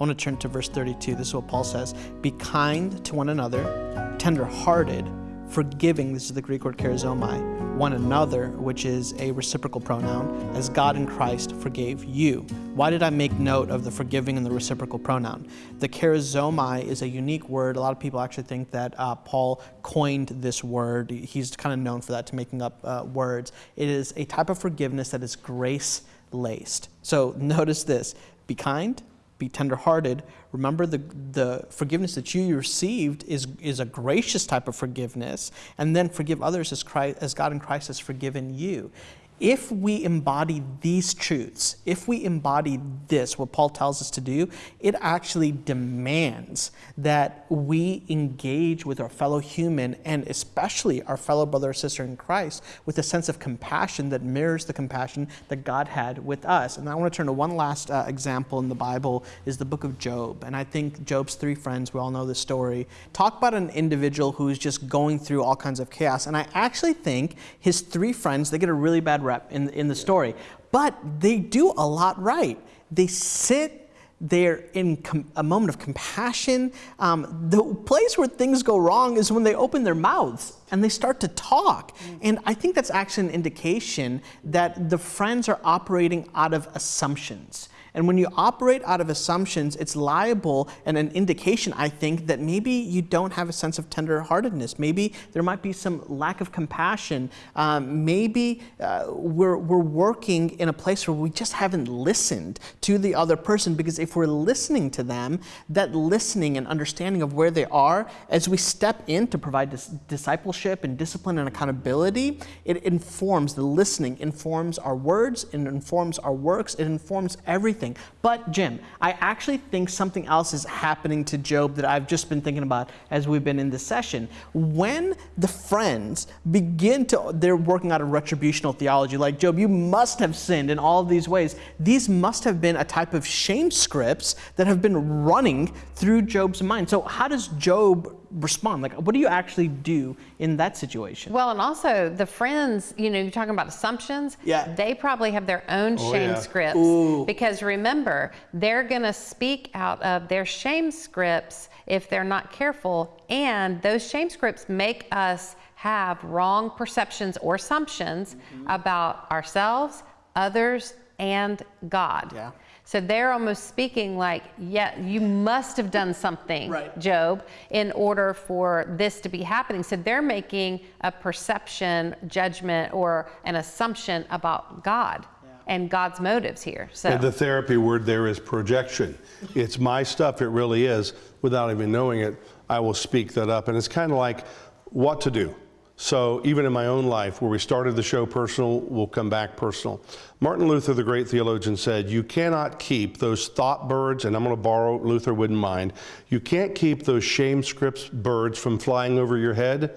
I want to turn to verse 32. This is what Paul says Be kind to one another, tender hearted, forgiving, this is the Greek word charizomai, one another, which is a reciprocal pronoun, as God in Christ forgave you. Why did I make note of the forgiving and the reciprocal pronoun? The charizomai is a unique word. A lot of people actually think that uh, Paul coined this word. He's kind of known for that, to making up uh, words. It is a type of forgiveness that is grace laced. So notice this be kind, be tenderhearted. Remember the, the forgiveness that you received is, is a gracious type of forgiveness, and then forgive others as, Christ, as God in Christ has forgiven you if we embody these truths, if we embody this, what Paul tells us to do, it actually demands that we engage with our fellow human and especially our fellow brother or sister in Christ with a sense of compassion that mirrors the compassion that God had with us. And I want to turn to one last uh, example in the Bible is the book of Job. And I think Job's three friends, we all know this story, talk about an individual who's just going through all kinds of chaos. And I actually think his three friends, they get a really bad rep in, in the story. But they do a lot right. They sit there in a moment of compassion. Um, the place where things go wrong is when they open their mouths and they start to talk. Mm. And I think that's actually an indication that the friends are operating out of assumptions. And when you operate out of assumptions, it's liable and an indication, I think, that maybe you don't have a sense of tenderheartedness. Maybe there might be some lack of compassion. Um, maybe uh, we're, we're working in a place where we just haven't listened to the other person because if we're listening to them, that listening and understanding of where they are, as we step in to provide dis discipleship and discipline and accountability, it informs, the listening informs our words, it informs our works, it informs everything everything. But Jim, I actually think something else is happening to Job that I've just been thinking about as we've been in this session. When the friends begin to, they're working out a retributional theology, like Job, you must have sinned in all of these ways. These must have been a type of shame scripts that have been running through Job's mind. So how does Job respond? Like, what do you actually do in that situation? Well, and also the friends, you know, you're talking about assumptions. Yeah. They probably have their own oh, shame yeah. scripts. Ooh. Because remember, they're going to speak out of their shame scripts if they're not careful. And those shame scripts make us have wrong perceptions or assumptions mm-hmm. about ourselves, others, and God. Yeah. So they're almost speaking like, yeah, you must have done something, right. Job, in order for this to be happening. So they're making a perception, judgment, or an assumption about God and God's motives here. So and the therapy word there is projection. it's my stuff, it really is. Without even knowing it, I will speak that up. And it's kind of like what to do. So even in my own life, where we started the show personal, we'll come back personal. Martin Luther, the great theologian, said, you cannot keep those thought birds, and I'm going to borrow Luther wouldn't mind, you can't keep those shame scripts birds from flying over your head,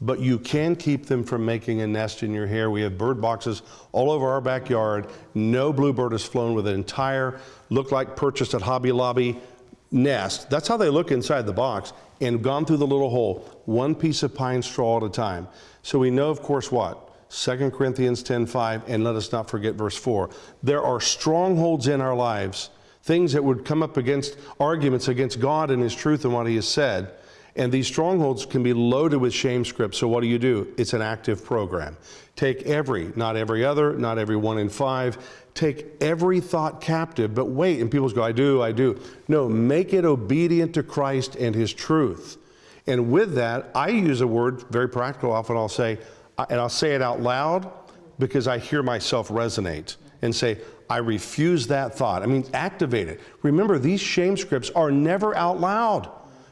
but you can keep them from making a nest in your hair. We have bird boxes all over our backyard. No bluebird has flown with an entire, look like purchased at Hobby Lobby nest. That's how they look inside the box and gone through the little hole, one piece of pine straw at a time. So we know, of course, what? 2 Corinthians 10:5, and let us not forget verse 4. There are strongholds in our lives, things that would come up against arguments against God and His truth and what He has said. And these strongholds can be loaded with shame scripts. So what do you do? It's an active program. Take every, not every other, not every one in five. Take every thought captive, but wait, and people go, I do, I do. No, make it obedient to Christ and His truth. And with that, I use a word, very practical, often I'll say, and I'll say it out loud because I hear myself resonate and say, I refuse that thought. I mean, activate it. Remember, these shame scripts are never out loud.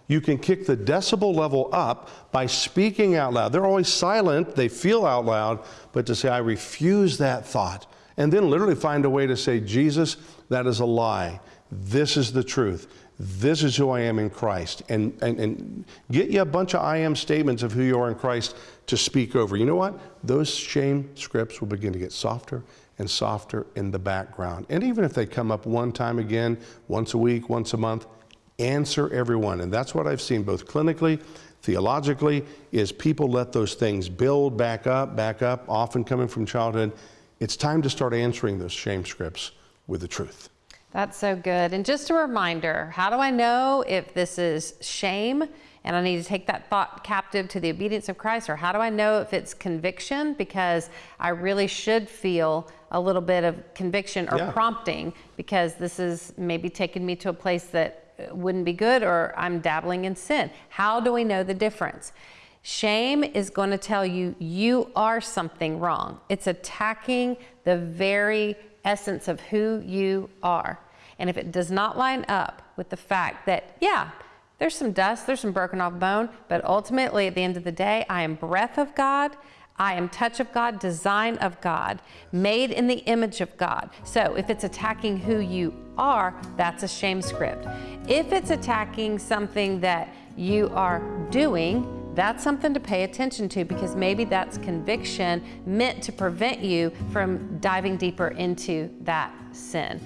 You can kick the decibel level up by speaking out loud. They're always silent, they feel out loud, but to say, I refuse that thought. And then literally find a way to say, Jesus, that is a lie. This is the truth. This is who I am in Christ. And, and, and get you a bunch of I am statements of who you are in Christ to speak over. You know what? Those shame scripts will begin to get softer and softer in the background. And even if they come up one time again, once a week, once a month, answer everyone. And that's what I've seen both clinically, theologically, is people let those things build back up, back up, often coming from childhood. It's time to start answering those shame scripts with the truth. That's so good. And just a reminder how do I know if this is shame and I need to take that thought captive to the obedience of Christ? Or how do I know if it's conviction? Because I really should feel a little bit of conviction or Yeah. prompting because this is maybe taking me to a place that wouldn't be good or I'm dabbling in sin. How do we know the difference? Shame is going to tell you you are something wrong. It's attacking the very essence of who you are. And if it does not line up with the fact that, yeah, there's some dust, there's some broken off bone, but ultimately at the end of the day, I am breath of God. I am touch of God, design of God, made in the image of God. So if it's attacking who you are, that's a shame script. If it's attacking something that you are doing, that's something to pay attention to because maybe that's conviction meant to prevent you from diving deeper into that sin.